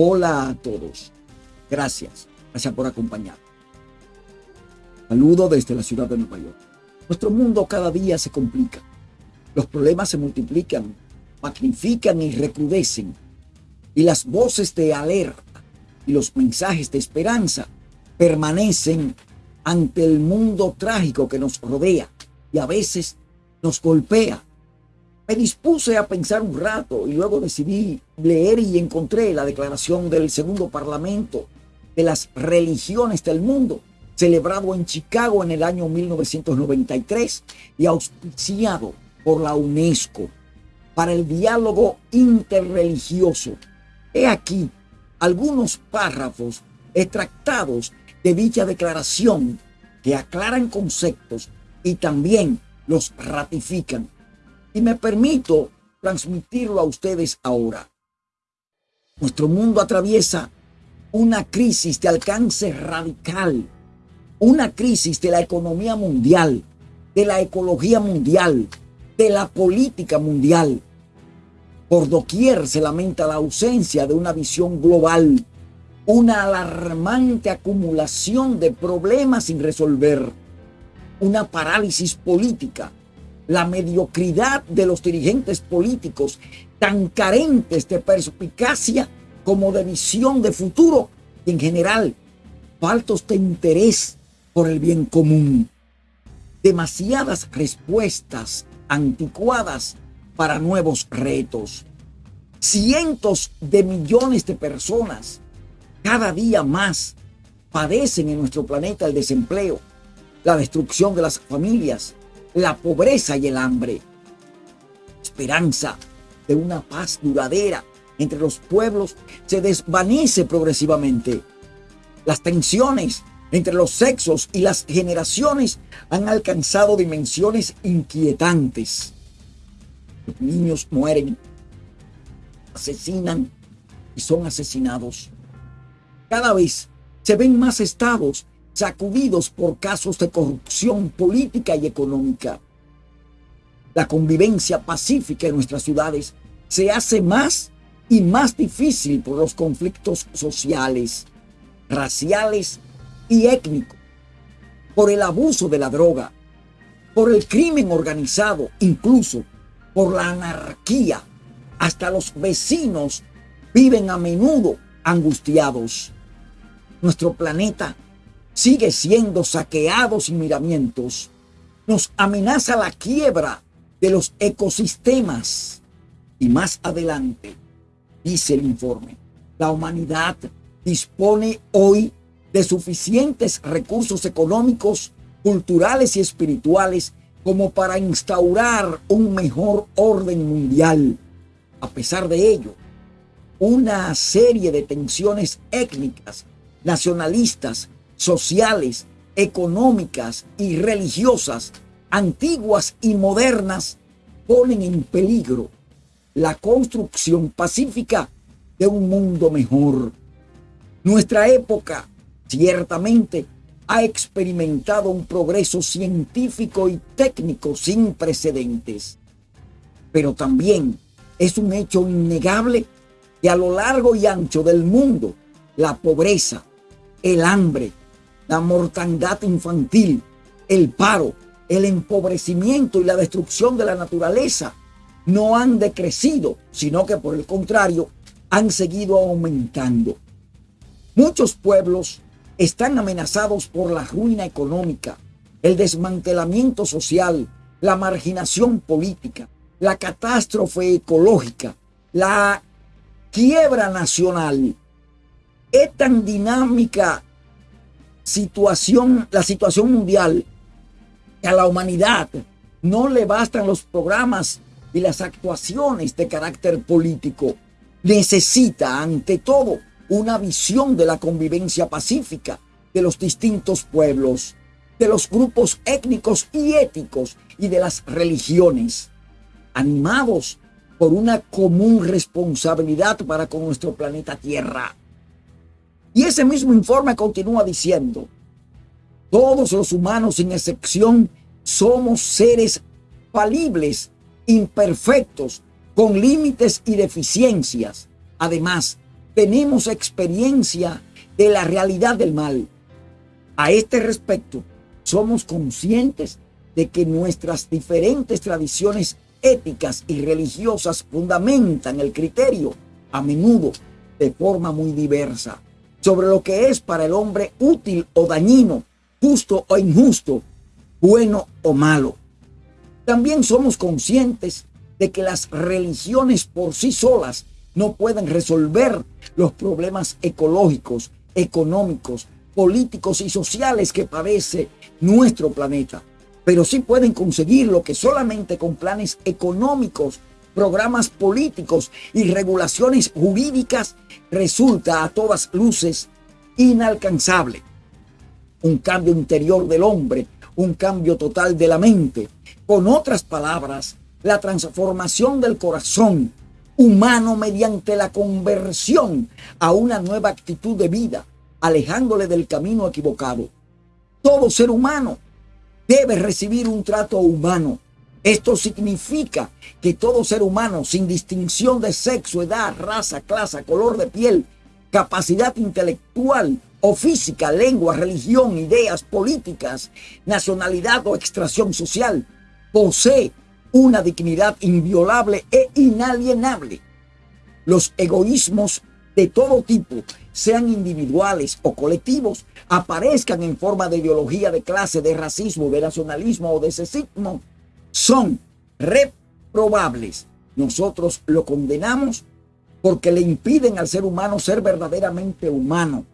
Hola a todos. Gracias. Gracias por acompañar. Saludo desde la ciudad de Nueva York. Nuestro mundo cada día se complica. Los problemas se multiplican, magnifican y recrudecen. Y las voces de alerta y los mensajes de esperanza permanecen ante el mundo trágico que nos rodea y a veces nos golpea me dispuse a pensar un rato y luego decidí leer y encontré la declaración del segundo parlamento de las religiones del mundo, celebrado en Chicago en el año 1993 y auspiciado por la UNESCO para el diálogo interreligioso. He aquí algunos párrafos extractados de dicha declaración que aclaran conceptos y también los ratifican y me permito transmitirlo a ustedes ahora. Nuestro mundo atraviesa una crisis de alcance radical, una crisis de la economía mundial, de la ecología mundial, de la política mundial. Por doquier se lamenta la ausencia de una visión global, una alarmante acumulación de problemas sin resolver, una parálisis política, la mediocridad de los dirigentes políticos, tan carentes de perspicacia como de visión de futuro y en general faltos de interés por el bien común. Demasiadas respuestas anticuadas para nuevos retos. Cientos de millones de personas cada día más padecen en nuestro planeta el desempleo, la destrucción de las familias, la pobreza y el hambre. Esperanza de una paz duradera entre los pueblos se desvanece progresivamente. Las tensiones entre los sexos y las generaciones han alcanzado dimensiones inquietantes. Los niños mueren, asesinan y son asesinados. Cada vez se ven más estados sacudidos por casos de corrupción política y económica. La convivencia pacífica en nuestras ciudades se hace más y más difícil por los conflictos sociales, raciales y étnicos, por el abuso de la droga, por el crimen organizado, incluso por la anarquía. Hasta los vecinos viven a menudo angustiados. Nuestro planeta sigue siendo saqueado sin miramientos. Nos amenaza la quiebra de los ecosistemas. Y más adelante, dice el informe, la humanidad dispone hoy de suficientes recursos económicos, culturales y espirituales como para instaurar un mejor orden mundial. A pesar de ello, una serie de tensiones étnicas, nacionalistas sociales, económicas y religiosas, antiguas y modernas, ponen en peligro la construcción pacífica de un mundo mejor. Nuestra época, ciertamente, ha experimentado un progreso científico y técnico sin precedentes. Pero también es un hecho innegable que a lo largo y ancho del mundo, la pobreza, el hambre, la mortandad infantil, el paro, el empobrecimiento y la destrucción de la naturaleza no han decrecido, sino que por el contrario han seguido aumentando. Muchos pueblos están amenazados por la ruina económica, el desmantelamiento social, la marginación política, la catástrofe ecológica, la quiebra nacional. Es tan dinámica situación, la situación mundial, a la humanidad no le bastan los programas y las actuaciones de carácter político. Necesita, ante todo, una visión de la convivencia pacífica de los distintos pueblos, de los grupos étnicos y éticos y de las religiones, animados por una común responsabilidad para con nuestro planeta Tierra. Y ese mismo informe continúa diciendo, todos los humanos sin excepción somos seres falibles, imperfectos, con límites y deficiencias. Además, tenemos experiencia de la realidad del mal. A este respecto, somos conscientes de que nuestras diferentes tradiciones éticas y religiosas fundamentan el criterio, a menudo de forma muy diversa, sobre lo que es para el hombre útil o dañino, justo o injusto, bueno o malo. También somos conscientes de que las religiones por sí solas no pueden resolver los problemas ecológicos, económicos, políticos y sociales que padece nuestro planeta, pero sí pueden conseguir lo que solamente con planes económicos, programas políticos y regulaciones jurídicas resulta a todas luces inalcanzable. Un cambio interior del hombre, un cambio total de la mente. Con otras palabras, la transformación del corazón humano mediante la conversión a una nueva actitud de vida, alejándole del camino equivocado. Todo ser humano debe recibir un trato humano. Esto significa que todo ser humano, sin distinción de sexo, edad, raza, clase, color de piel, capacidad intelectual o física, lengua, religión, ideas políticas, nacionalidad o extracción social, posee una dignidad inviolable e inalienable. Los egoísmos de todo tipo, sean individuales o colectivos, aparezcan en forma de ideología de clase, de racismo, de nacionalismo o de sexismo, son reprobables. Nosotros lo condenamos porque le impiden al ser humano ser verdaderamente humano.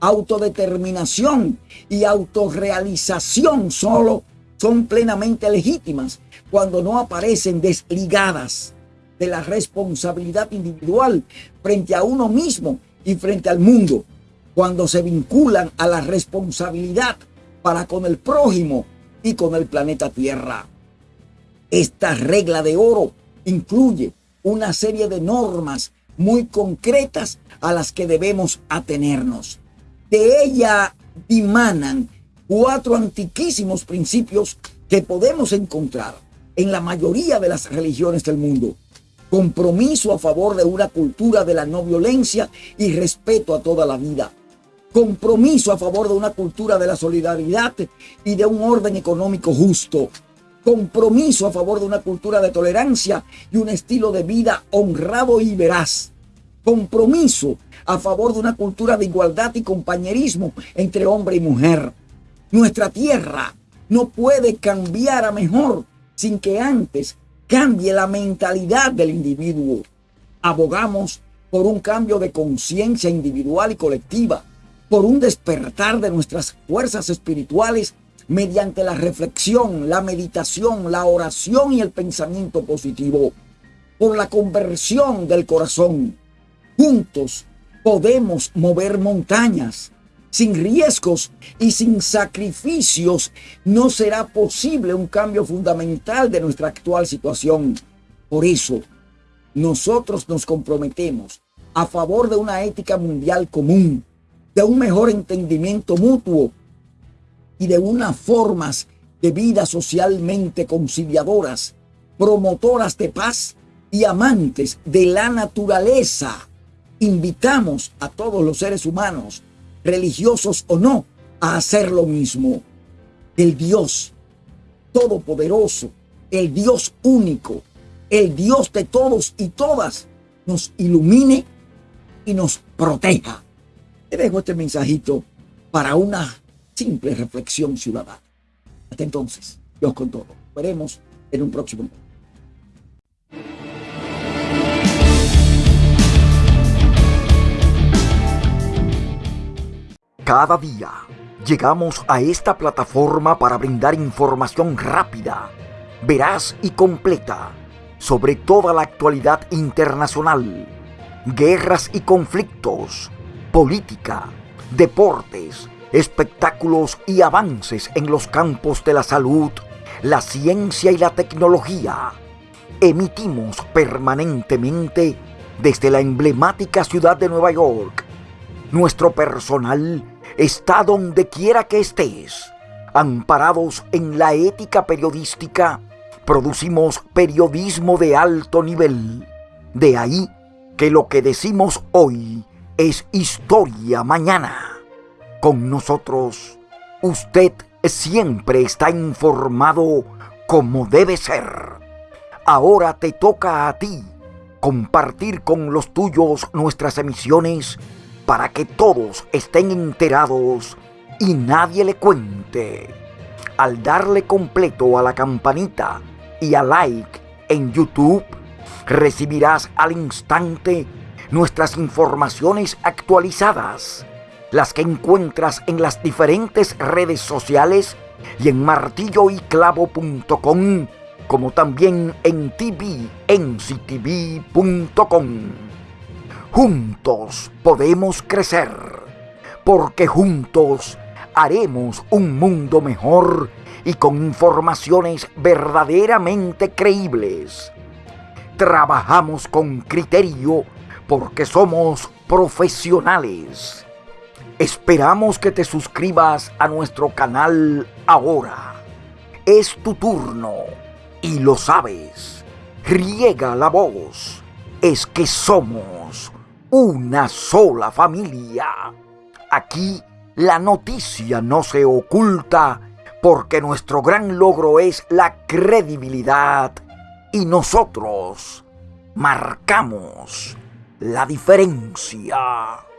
Autodeterminación y autorrealización solo son plenamente legítimas cuando no aparecen desligadas de la responsabilidad individual frente a uno mismo y frente al mundo, cuando se vinculan a la responsabilidad para con el prójimo y con el planeta Tierra. Esta regla de oro incluye una serie de normas muy concretas a las que debemos atenernos. De ella dimanan cuatro antiquísimos principios que podemos encontrar en la mayoría de las religiones del mundo. Compromiso a favor de una cultura de la no violencia y respeto a toda la vida. Compromiso a favor de una cultura de la solidaridad y de un orden económico justo. Compromiso a favor de una cultura de tolerancia y un estilo de vida honrado y veraz. Compromiso a favor de una cultura de igualdad y compañerismo entre hombre y mujer nuestra tierra no puede cambiar a mejor sin que antes cambie la mentalidad del individuo. Abogamos por un cambio de conciencia individual y colectiva, por un despertar de nuestras fuerzas espirituales mediante la reflexión, la meditación, la oración y el pensamiento positivo, por la conversión del corazón. Juntos podemos mover montañas, sin riesgos y sin sacrificios, no será posible un cambio fundamental de nuestra actual situación. Por eso, nosotros nos comprometemos a favor de una ética mundial común, de un mejor entendimiento mutuo y de unas formas de vida socialmente conciliadoras, promotoras de paz y amantes de la naturaleza. Invitamos a todos los seres humanos religiosos o no, a hacer lo mismo. El Dios todopoderoso, el Dios único, el Dios de todos y todas, nos ilumine y nos proteja. Te dejo este mensajito para una simple reflexión ciudadana. Hasta entonces, Dios con todo. Veremos en un próximo momento. Cada día llegamos a esta plataforma para brindar información rápida, veraz y completa sobre toda la actualidad internacional, guerras y conflictos, política, deportes, espectáculos y avances en los campos de la salud, la ciencia y la tecnología. Emitimos permanentemente desde la emblemática ciudad de Nueva York. Nuestro personal está donde quiera que estés. Amparados en la ética periodística, producimos periodismo de alto nivel. De ahí que lo que decimos hoy es historia mañana. Con nosotros, usted siempre está informado como debe ser. Ahora te toca a ti compartir con los tuyos nuestras emisiones para que todos estén enterados y nadie le cuente. Al darle completo a la campanita y a like en YouTube, recibirás al instante nuestras informaciones actualizadas, las que encuentras en las diferentes redes sociales y en martilloyclavo.com, como también en tvnctv.com. Juntos podemos crecer, porque juntos haremos un mundo mejor y con informaciones verdaderamente creíbles. Trabajamos con criterio porque somos profesionales. Esperamos que te suscribas a nuestro canal ahora. Es tu turno y lo sabes. Riega la voz. Es que somos una sola familia. Aquí la noticia no se oculta porque nuestro gran logro es la credibilidad y nosotros marcamos la diferencia.